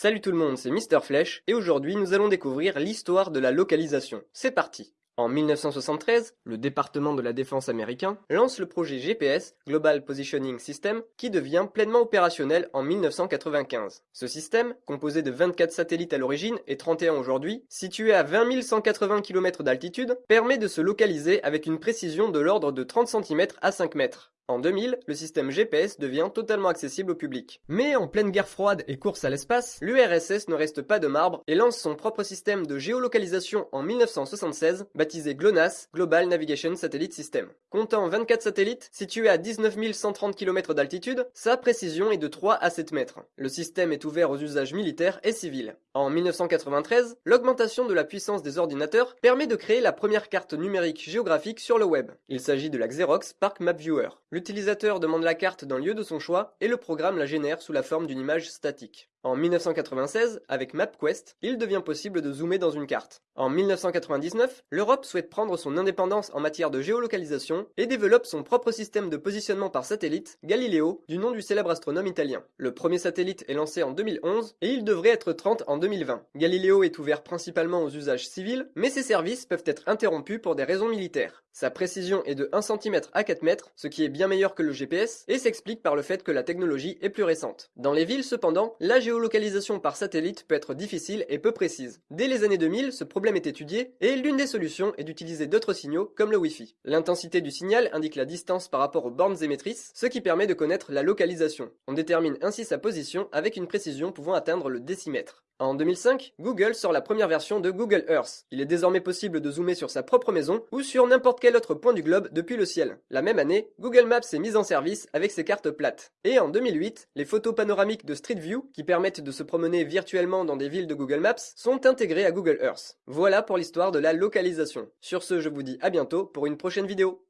Salut tout le monde, c'est Mister Flèche, et aujourd'hui nous allons découvrir l'histoire de la localisation. C'est parti en 1973, le département de la défense américain lance le projet GPS, Global Positioning System, qui devient pleinement opérationnel en 1995. Ce système, composé de 24 satellites à l'origine et 31 aujourd'hui, situé à 20 180 km d'altitude, permet de se localiser avec une précision de l'ordre de 30 cm à 5 mètres. En 2000, le système GPS devient totalement accessible au public. Mais en pleine guerre froide et course à l'espace, l'URSS ne reste pas de marbre et lance son propre système de géolocalisation en 1976, baptisé GLONASS, Global Navigation Satellite System. Comptant 24 satellites, situés à 19 130 km d'altitude, sa précision est de 3 à 7 mètres. Le système est ouvert aux usages militaires et civils. En 1993, l'augmentation de la puissance des ordinateurs permet de créer la première carte numérique géographique sur le web. Il s'agit de la Xerox Park Map Viewer. L'utilisateur demande la carte d'un lieu de son choix et le programme la génère sous la forme d'une image statique. En 1996, avec MapQuest, il devient possible de zoomer dans une carte. En 1999, l'Europe souhaite prendre son indépendance en matière de géolocalisation et développe son propre système de positionnement par satellite, Galileo, du nom du célèbre astronome italien. Le premier satellite est lancé en 2011 et il devrait être 30 en 2020. Galileo est ouvert principalement aux usages civils, mais ses services peuvent être interrompus pour des raisons militaires. Sa précision est de 1 cm à 4 mètres, ce qui est bien meilleur que le GPS, et s'explique par le fait que la technologie est plus récente. Dans les villes cependant, la géolocalisation par satellite peut être difficile et peu précise. Dès les années 2000, ce problème est étudié, et l'une des solutions est d'utiliser d'autres signaux comme le Wi-Fi. L'intensité du signal indique la distance par rapport aux bornes émettrices, ce qui permet de connaître la localisation. On détermine ainsi sa position avec une précision pouvant atteindre le décimètre. En 2005, Google sort la première version de Google Earth. Il est désormais possible de zoomer sur sa propre maison ou sur n'importe quel autre point du globe depuis le ciel. La même année, Google Maps est mise en service avec ses cartes plates. Et en 2008, les photos panoramiques de Street View, qui permettent de se promener virtuellement dans des villes de Google Maps, sont intégrées à Google Earth. Voilà pour l'histoire de la localisation. Sur ce, je vous dis à bientôt pour une prochaine vidéo.